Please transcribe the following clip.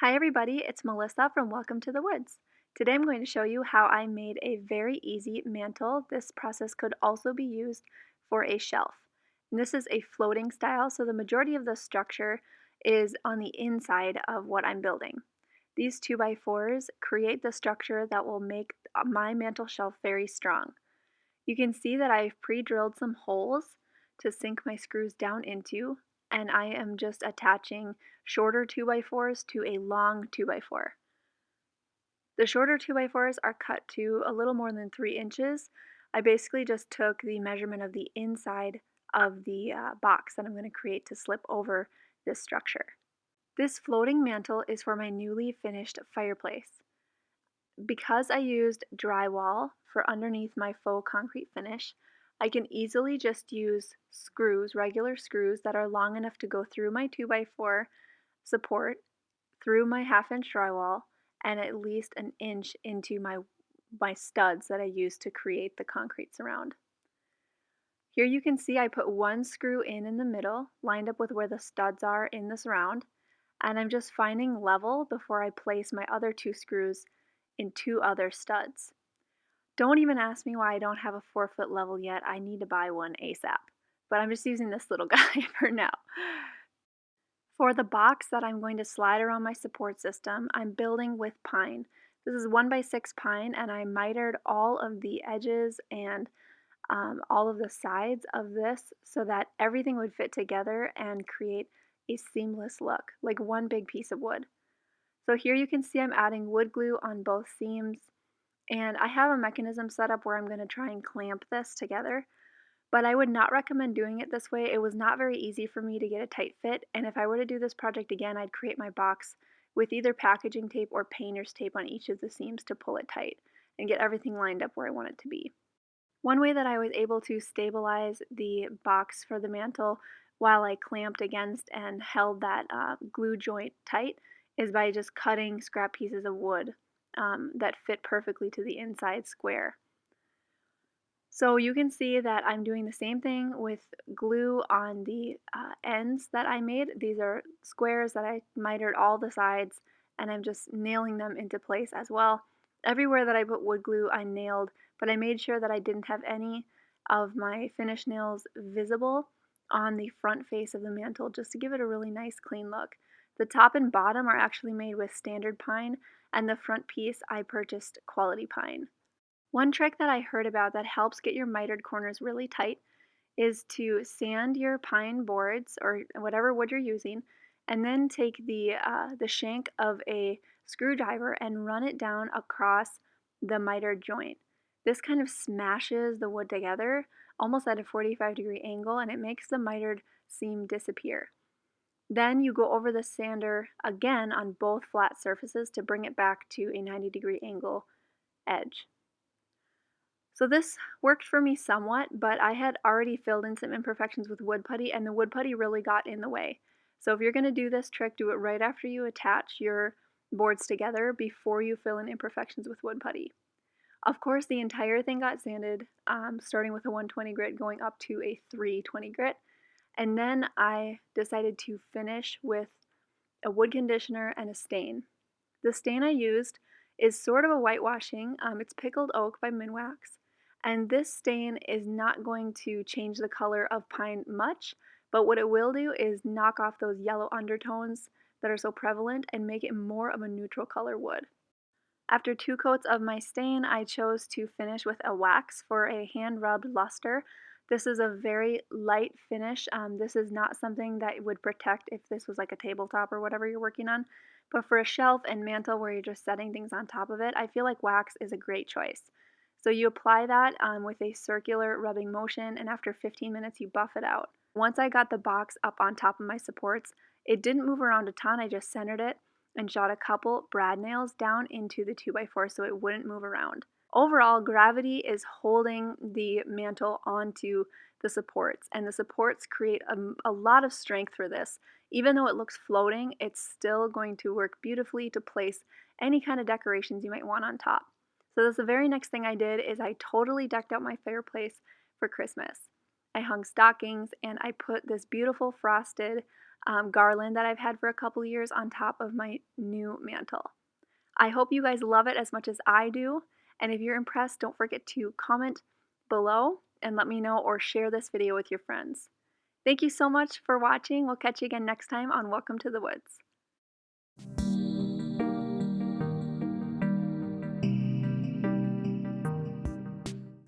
Hi everybody, it's Melissa from Welcome to the Woods. Today I'm going to show you how I made a very easy mantle. This process could also be used for a shelf. And this is a floating style, so the majority of the structure is on the inside of what I'm building. These 2x4s create the structure that will make my mantle shelf very strong. You can see that I've pre-drilled some holes to sink my screws down into, and I am just attaching shorter 2x4s to a long 2x4. The shorter 2x4s are cut to a little more than 3 inches. I basically just took the measurement of the inside of the uh, box that I'm going to create to slip over this structure. This floating mantle is for my newly finished fireplace. Because I used drywall for underneath my faux concrete finish, I can easily just use screws, regular screws that are long enough to go through my 2x4 support, through my half inch drywall, and at least an inch into my, my studs that I use to create the concrete surround. Here you can see I put one screw in in the middle, lined up with where the studs are in the surround, and I'm just finding level before I place my other two screws in two other studs. Don't even ask me why I don't have a four foot level yet. I need to buy one ASAP. But I'm just using this little guy for now. For the box that I'm going to slide around my support system, I'm building with pine. This is 1 by 6 pine and I mitered all of the edges and um, all of the sides of this so that everything would fit together and create a seamless look, like one big piece of wood. So here you can see I'm adding wood glue on both seams and I have a mechanism set up where I'm going to try and clamp this together, but I would not recommend doing it this way. It was not very easy for me to get a tight fit, and if I were to do this project again, I'd create my box with either packaging tape or painter's tape on each of the seams to pull it tight and get everything lined up where I want it to be. One way that I was able to stabilize the box for the mantle while I clamped against and held that uh, glue joint tight is by just cutting scrap pieces of wood um, that fit perfectly to the inside square. So you can see that I'm doing the same thing with glue on the uh, ends that I made. These are squares that I mitered all the sides and I'm just nailing them into place as well. Everywhere that I put wood glue I nailed, but I made sure that I didn't have any of my finish nails visible on the front face of the mantle just to give it a really nice clean look. The top and bottom are actually made with standard pine and the front piece I purchased quality pine. One trick that I heard about that helps get your mitered corners really tight is to sand your pine boards or whatever wood you're using and then take the, uh, the shank of a screwdriver and run it down across the mitered joint. This kind of smashes the wood together almost at a 45 degree angle and it makes the mitered seam disappear. Then you go over the sander again on both flat surfaces to bring it back to a 90 degree angle edge. So this worked for me somewhat, but I had already filled in some imperfections with wood putty and the wood putty really got in the way. So if you're going to do this trick, do it right after you attach your boards together before you fill in imperfections with wood putty. Of course, the entire thing got sanded, um, starting with a 120 grit going up to a 320 grit. And then I decided to finish with a wood conditioner and a stain. The stain I used is sort of a whitewashing. Um, it's Pickled Oak by Minwax. And this stain is not going to change the color of pine much, but what it will do is knock off those yellow undertones that are so prevalent and make it more of a neutral color wood. After two coats of my stain, I chose to finish with a wax for a hand rubbed luster this is a very light finish. Um, this is not something that would protect if this was like a tabletop or whatever you're working on. But for a shelf and mantle where you're just setting things on top of it, I feel like wax is a great choice. So you apply that um, with a circular rubbing motion and after 15 minutes you buff it out. Once I got the box up on top of my supports, it didn't move around a ton, I just centered it and shot a couple brad nails down into the 2x4 so it wouldn't move around. Overall, gravity is holding the mantle onto the supports, and the supports create a, a, lot of strength for this. Even though it looks floating, it's still going to work beautifully to place any kind of decorations you might want on top. So that's the very next thing I did is I totally decked out my fireplace for Christmas. I hung stockings and I put this beautiful frosted um, garland that I've had for a couple years on top of my new mantle. I hope you guys love it as much as I do, and if you're impressed, don't forget to comment below and let me know or share this video with your friends. Thank you so much for watching. We'll catch you again next time on Welcome to the Woods.